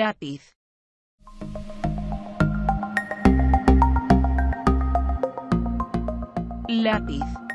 Lápiz. Lápiz.